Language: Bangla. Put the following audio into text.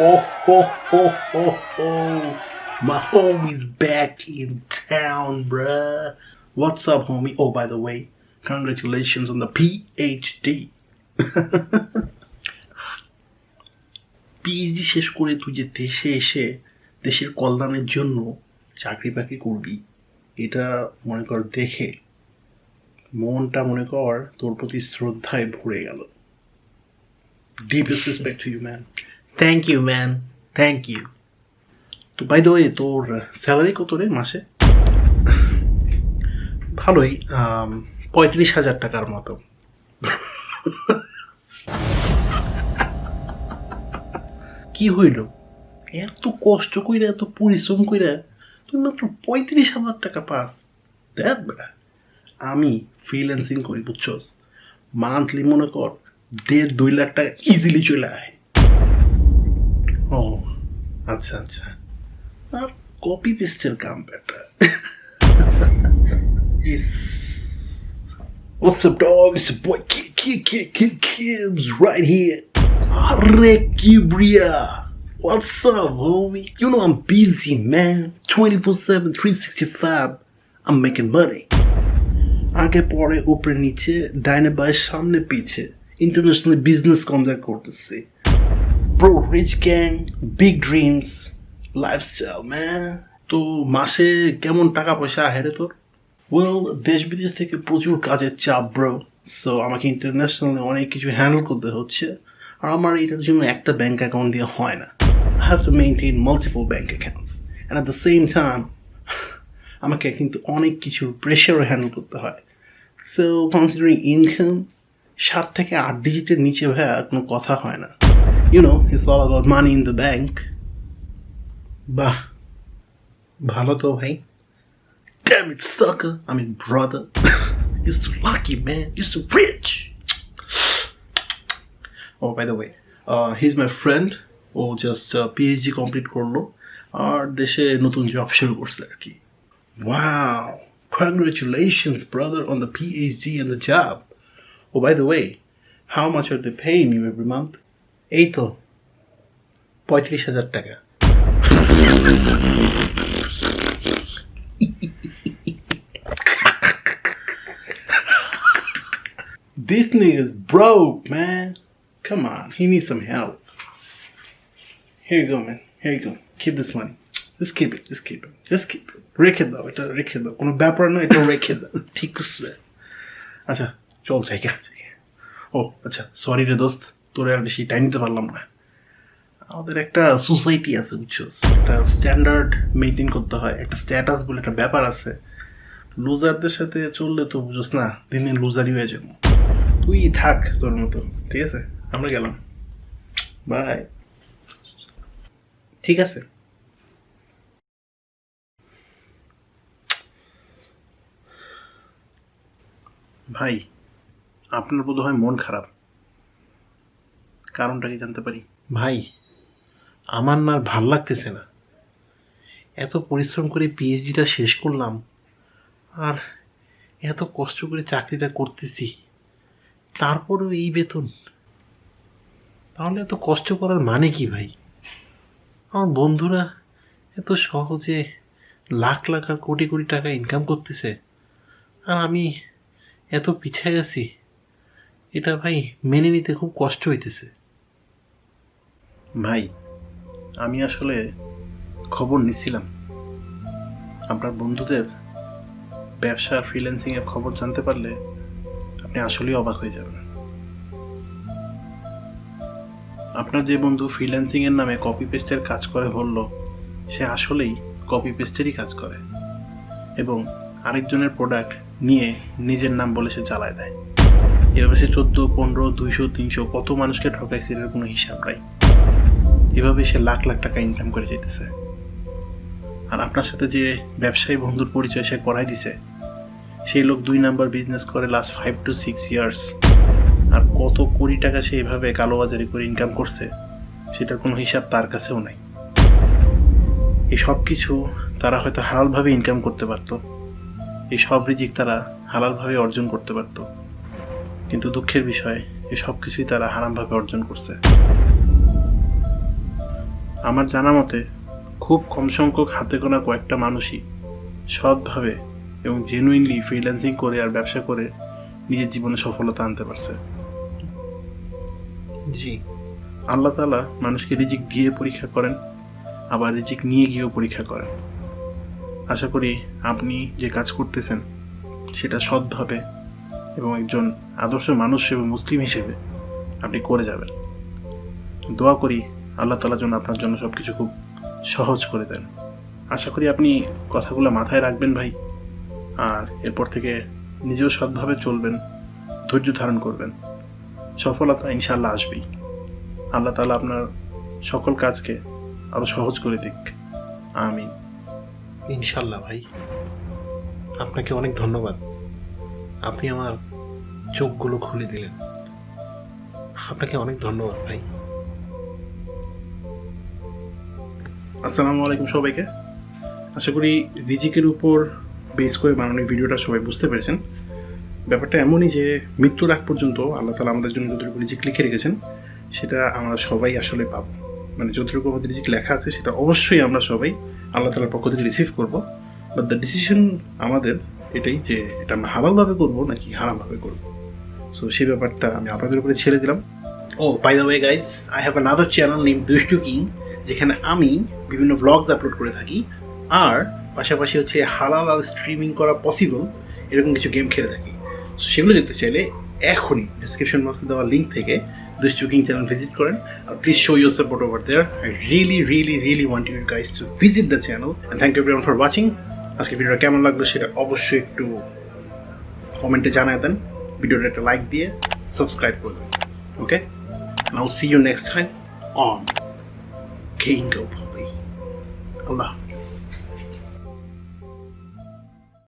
Oh, ho, ho, ho, ho. My homie's back in town, bruh. What's up, homie? Oh, by the way, congratulations on the PhD. PhD শেষ করে তুই যে দেশে এসে দেশের কল্যাণের জন্য চাকরি বাকরি করবি এটা মনে কর দেখে মনটা মনে কর তোর প্রতি শ্রদ্ধায় ভরে গেল deepest respect to you man thank you man thank you তো বাই দ্য ওয়ে তোর স্যালারি কত রে মাসে? ভালোই আম, পঁয়ত্রিশ হাজার টাকার মতো। কি হইল? এত কষ্ট কইরা এত পরিশ্রম কইরা তুই মাত্র পঁয়ত্রিশ হাজার টাকা পাস। দেখ বেটা আমি ফ্রিল্যান্সিং করি বুঝছস? মান্থলি মনে কর দেড় দুই লাখ টাকা ইজিলি চলে আয়। ও আচ্ছা আচ্ছা আর কপি পেস্টের কাম বেটা ইস What's up, dog? It's your boy Kid Kid Kid Kid Kibbs right here. Arre Kibria. What's up, homie? You know I'm busy, man. 24-7, 365. I'm making money. আগে পরে উপরে নিচে ডাইনে বাই সামনে পিছে ইন্টারন্যাশনাল বিজনেস কনজাক্ট করতেছি bro rich gang big dreams lifestyle man তো মাসে কেমন টাকা পয়সা হেরে তোর? ওয়েল দেশ বিদেশ থেকে প্রচুর কাজের চাপ ব্রো সো আমাকে ইন্টারন্যাশনালি অনেক কিছু হ্যান্ডেল করতে হচ্ছে। আর আমার এটার জন্য একটা ব্যাঙ্ক অ্যাকাউন্ট দিয়ে হয় না। I have to maintain multiple bank accounts and at the same time আমাকে কিন্তু অনেক কিছু প্রেশারও হ্যান্ডেল করতে হয়। সো কনসিডারিং ইনকাম সাত থেকে আট ডিজিটের নিচে ভাইয়া কোনো কথা হয় না। You know it's all about money in the bank বাহ ভালো তো ভাই Damn it, sucker. I mean, brother. You're so lucky, man. You're so rich. Oh, by the way, uh, he's my friend. ও জাস্ট পিএইচডি কমপ্লিট করল আর দেশে নতুন জব শুরু করছে আর কি Wow. Congratulations, brother, on the PhD and the job. Oh, by the way, how much are they paying you every month? এই তো পঁয়ত্রিশ হাজার টাকা This nigga's broke, man. Come on, he needs some help. Here you go, man. Here you go. Keep this money. Just keep it. Just keep it. Just keep it. রেখে দাও এটা রেখে দাও কোনো ব্যাপার না এটা রেখে দাও ঠিক আছে আচ্ছা চল জায়গা ও আচ্ছা সরি রে দোস্ত তোরে আর বেশি টাইম দিতে পারলাম না। আমাদের একটা সোসাইটি আছে, বুঝছ? একটা স্ট্যান্ডার্ড মেনটেন করতে হয়, একটা স্ট্যাটাস বলে একটা ব্যাপার আছে। লুজারদের সাথে চললে তো বুঝোস না, দিনে লুজারই হয়ে যাব। তুই থাক তোর মতো ঠিক আছে? আমরা গেলাম। বাই ঠিক আছে। ভাই, আপনার বোধ হয় মন খারাপ। কারণটা কি জানতে পারি? ভাই, আমার না ভালো লাগতেছে না। এত পরিশ্রম করে পিএইচডিটা শেষ করলাম আর এত কষ্ট করে চাকরিটা করতেছি, তারপরেও এই বেতন। তাহলে এত কষ্ট করার মানে কি ভাই? আমার বন্ধুরা এত সহজে লাখ লাখ আর কোটি কোটি টাকা ইনকাম করতেছে আর আমি এত পিছিয়ে আছি, এটা ভাই মেনে নিতে খুব কষ্ট হইতেছে। ভাই, আমি আসলে খবর নিছিলাম। আপনার বন্ধুদের ব্যবসা ফ্রিল্যান্সিংয়ের খবর জানতে পারলে আপনি আসলেই অবাক হয়ে যাবেন। আপনার যে বন্ধু ফ্রিল্যান্সিং এর নামে কপি পেস্টের কাজ করে বলল, সে আসলেই কপি পেস্টেরই কাজ করে এবং আরেকজনের প্রোডাক্ট নিয়ে নিজের নাম বলে সে চালায় দেয়। এভাবে সে চোদ্দ, পনেরো, দুইশো, তিনশো কত মানুষকে ঠকাইছে এর কোনো হিসাব নাই। এভাবে সে লাখ লাখ টাকা ইনকাম করে যেতেছে? আর আপনার সাথে যে ব্যবসায়ী বন্ধুর পরিচয় সে করাই দিছে, সেই লোক দুই নাম্বার বিজনেস করে last five to six years আর কত কোটি টাকা সে এইভাবে কালোবাজারি করে ইনকাম করছে, সেটার কোনো হিসাব তার কাছেও নাই। এই সব কিছু তারা হয়তো হালালভাবে ইনকাম করতে পারতো। এই সব রিজিক তারা হালালভাবে অর্জন করতে পারতো। কিন্তু দুঃখের বিষয়, এই সব কিছুই তারা হারামভাবে অর্জন করছে। আমার জানা মতে খুব কম সংখ্যক হাতে গোনা কয়েকটা মানুষই সৎভাবে এবং জেনুইনলি ফ্রিল্যান্সিং করে আর ব্যবসা করে নিজের জীবনে সফলতা আনতে পারছে। জি। আল্লাহ তালা মানুষকে রিজিক দিয়ে পরীক্ষা করেন আবার রিজিক নিয়ে গিয়েও পরীক্ষা করেন। আশা করি আপনি যে কাজ করতেছেন সেটা সৎভাবে এবং একজন আদর্শ মানুষ এবং মুসলিম হিসেবে আপনি করে যাবেন। দোয়া করি আল্লাহ তালা যেন আপনার জন্য সব কিছু খুব সহজ করে দেন। আশা করি আপনি কথাগুলো মাথায় রাখবেন ভাই, আর এরপর থেকে নিজেও সৎভাবে চলবেন, ধৈর্য ধারণ করবেন। সফলতা ইনশাল্লাহ আসবেই। আল্লাহ তালা আপনার সকল কাজকে আরও সহজ করে দিক। আমিন। ইনশাল্লাহ ভাই, আপনাকে অনেক ধন্যবাদ। আপনি আমার চোখগুলো খুলে দিলেন। আপনাকে অনেক ধন্যবাদ ভাই। আসসালামু আলাইকুম সবাইকে। আশা করি রিজিকের উপর বেস করে বানানো ভিডিওটা সবাই বুঝতে পেরেছেন। ব্যাপারটা এমনই যে মৃত্যুর আগ পর্যন্ত আল্লাহ তালা আমাদের জন্য যতটুকু রিজিক লিখে রেখেছেন, সেটা আমরা সবাই আসলে পাবো। মানে যতটুকু আমাদের রিজিক লেখা আছে, সেটা অবশ্যই আমরা সবাই আল্লাহ তালার পক্ষ থেকে রিসিভ করব। বাট দ্য ডিসিশন আমাদের এটাই যে এটা আমরা হালালভাবে করব নাকি হারামভাবে করব। সো সেই ব্যাপারটা আমি আপনাদের উপরে ছেড়ে দিলাম। ও by the way guys I have another channel name Dushtu King যেখানে আমি বিভিন্ন ব্লগস আপলোড করে থাকি, আর পাশাপাশি হচ্ছে হালাল আর স্ট্রিমিং করা পসিবল এরকম কিছু গেম খেলে থাকি। সেগুলো দেখতে চাইলে এখনই ডিসক্রিপশন বক্সে দেওয়া লিঙ্ক থেকে দুষ্টু কিং চ্যানেল ভিজিট করেন। আর please show your support over there I really really really want you guys to visit the channel and thank you everyone for watching আজকে ভিডিওটা কেমন লাগল সেটা অবশ্যই একটু কমেন্টে জানায় দেন। ভিডিওটা একটা লাইক দিয়ে সাবস্ক্রাইব করে দেবেন। ওকে and I'll see you next time on Jacob, Allah.